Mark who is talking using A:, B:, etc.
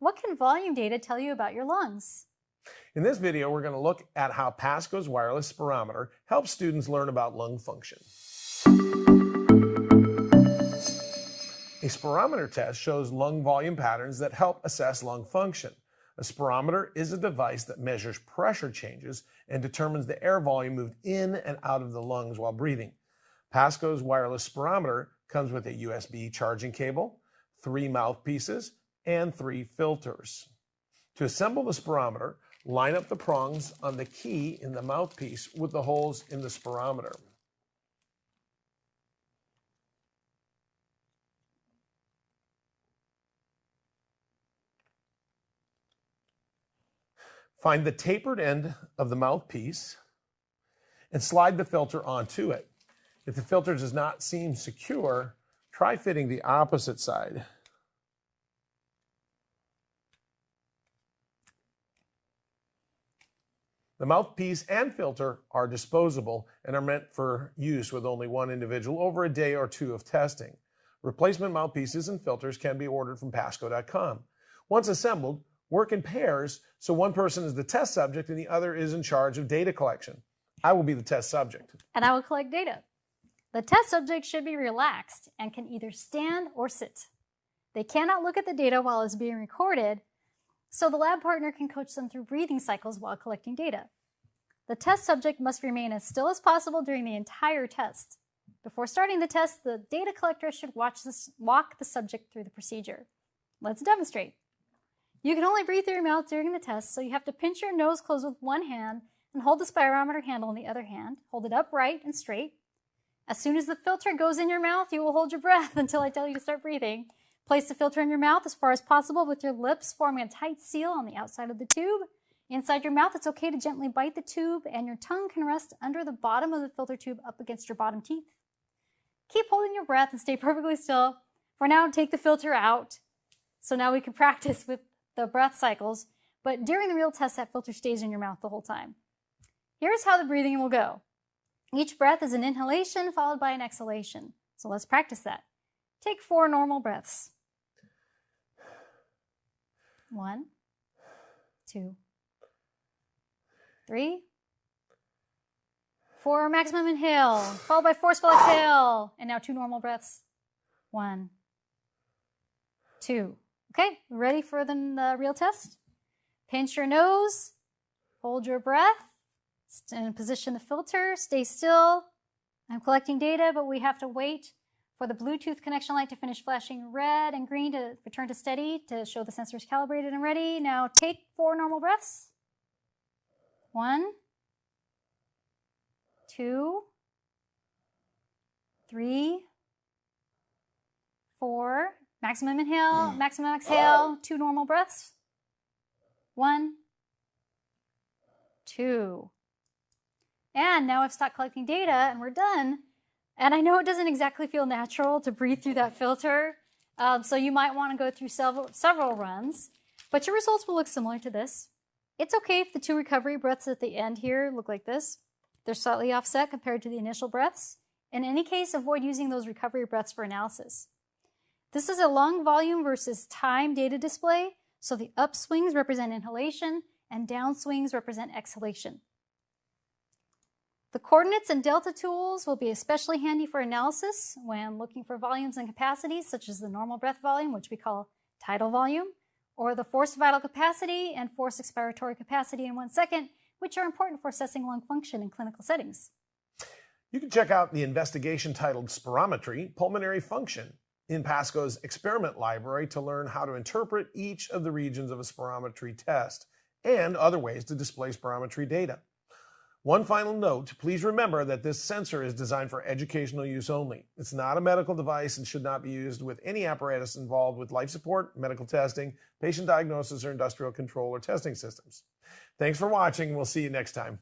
A: What can volume data tell you about your lungs?
B: In this video, we're going to look at how Pasco's wireless spirometer helps students learn about lung function. A spirometer test shows lung volume patterns that help assess lung function. A spirometer is a device that measures pressure changes and determines the air volume moved in and out of the lungs while breathing. Pasco's wireless spirometer comes with a USB charging cable, three mouthpieces, and three filters. To assemble the spirometer, line up the prongs on the key in the mouthpiece with the holes in the spirometer. Find the tapered end of the mouthpiece and slide the filter onto it. If the filter does not seem secure, try fitting the opposite side. The mouthpiece and filter are disposable and are meant for use with only one individual over a day or two of testing. Replacement mouthpieces and filters can be ordered from Pasco.com. Once assembled, work in pairs so one person is the test subject and the other is in charge of data collection. I will be the test subject.
A: And I will collect data. The test subject should be relaxed and can either stand or sit. They cannot look at the data while it's being recorded, so the lab partner can coach them through breathing cycles while collecting data. The test subject must remain as still as possible during the entire test. Before starting the test, the data collector should watch this, walk the subject through the procedure. Let's demonstrate. You can only breathe through your mouth during the test, so you have to pinch your nose closed with one hand and hold the spirometer handle in the other hand. Hold it upright and straight. As soon as the filter goes in your mouth, you will hold your breath until I tell you to start breathing. Place the filter in your mouth as far as possible with your lips forming a tight seal on the outside of the tube. Inside your mouth, it's okay to gently bite the tube and your tongue can rest under the bottom of the filter tube up against your bottom teeth. Keep holding your breath and stay perfectly still. For now, take the filter out. So now we can practice with the breath cycles, but during the real test, that filter stays in your mouth the whole time. Here's how the breathing will go. Each breath is an inhalation followed by an exhalation. So let's practice that. Take four normal breaths. One, two, three, four maximum inhale, followed by forceful exhale. And now two normal breaths. One, two. Okay, ready for the the real test? Pinch your nose, hold your breath, and position the filter, stay still. I'm collecting data, but we have to wait for the Bluetooth connection light to finish flashing red and green to return to steady to show the sensor is calibrated and ready. Now take four normal breaths. One, two, three, four. Maximum inhale, mm. maximum exhale, two normal breaths. One, two. And now I've stopped collecting data and we're done. And I know it doesn't exactly feel natural to breathe through that filter, um, so you might want to go through several, several runs, but your results will look similar to this. It's okay if the two recovery breaths at the end here look like this. They're slightly offset compared to the initial breaths. In any case, avoid using those recovery breaths for analysis. This is a lung volume versus time data display, so the upswings represent inhalation and downswings represent exhalation. The coordinates and delta tools will be especially handy for analysis when looking for volumes and capacities, such as the normal breath volume, which we call tidal volume, or the forced vital capacity and forced expiratory capacity in one second, which are important for assessing lung function in clinical settings.
B: You can check out the investigation titled Spirometry, Pulmonary Function in Pasco's experiment library to learn how to interpret each of the regions of a spirometry test and other ways to display spirometry data. One final note, please remember that this sensor is designed for educational use only. It's not a medical device and should not be used with any apparatus involved with life support, medical testing, patient diagnosis, or industrial control or testing systems. Thanks for watching. We'll see you next time.